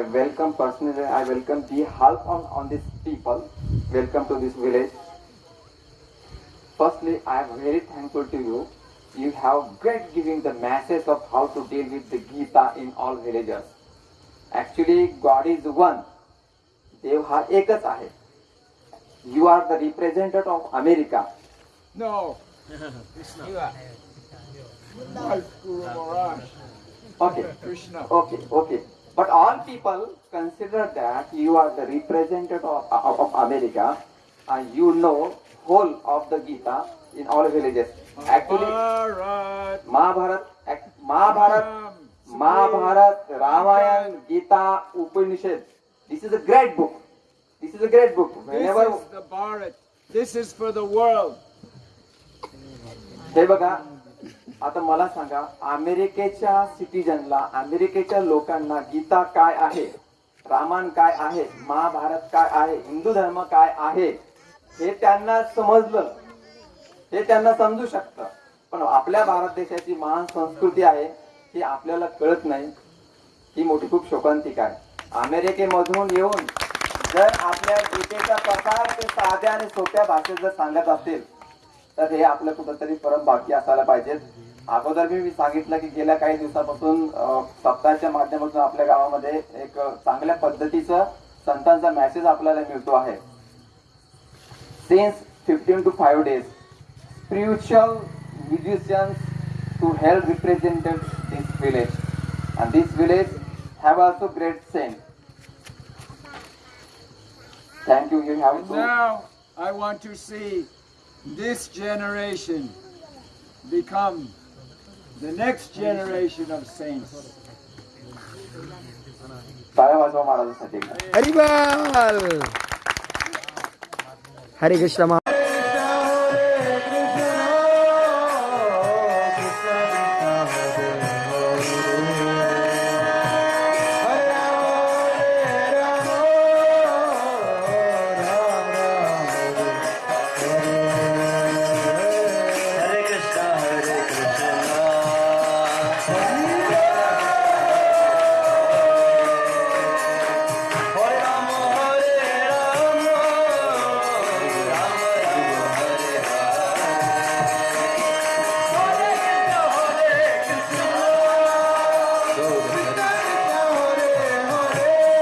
I welcome personally, I welcome the help on, on these people. Welcome to this village. Firstly, I am very thankful to you. You have great giving the message of how to deal with the Gita in all villages. Actually, God is one. देव हा एकच आहे you are the representative of America No. You are. Like Guru Maharaj. Okay Krishna. Okay, okay. But all people consider that you are the representative of, of, of America and you know whole of the Gita in all villages. Actually, Maharaj. Mahabharat, act- Mahabharat, Ram, Mahabharat, Ramayana, Gita, Upanishad. This is a great book. This is a great book. This Whenever is the Bharat. This is for the world. हे बघा आता मला सांगा अमेरिकेच्या सिटीजनला अमेरिकेच्या लोकांना गीता काय आहे? रामायण काय आहे? महाभारत काय आहे? हिंदू धर्म काय आहे? हे त्यांना समजलं. हे त्यांना समजू शकतं. पण आपल्या भारत देशाची महान संस्कृती आहे ही आपल्याला कळत नाही. ही मोठी खूप शोकांतिक आहे. अमेरिकेमधून येऊन जर आपल्या गीतेचा प्रकार ते साध्या आणि सोप्या भाषेत जर सांगत असतील तर हे आपलं कुठंतरी परम बाकी असायला पाहिजेत. अगोदर मी सांगितलं की गेल्या काही दिवसापासून सप्ताहाच्या माध्यमातून आपल्या गावामध्ये एक चांगल्या पद्धतीचं संतांचा मेसेज आपल्याला मिळतो आहे. Since fifteen two five days spiritual musicians to help represented this village and this village have also great saint thank you have I want to see this generation become the next generation of saints. Haribol! Hare Krishna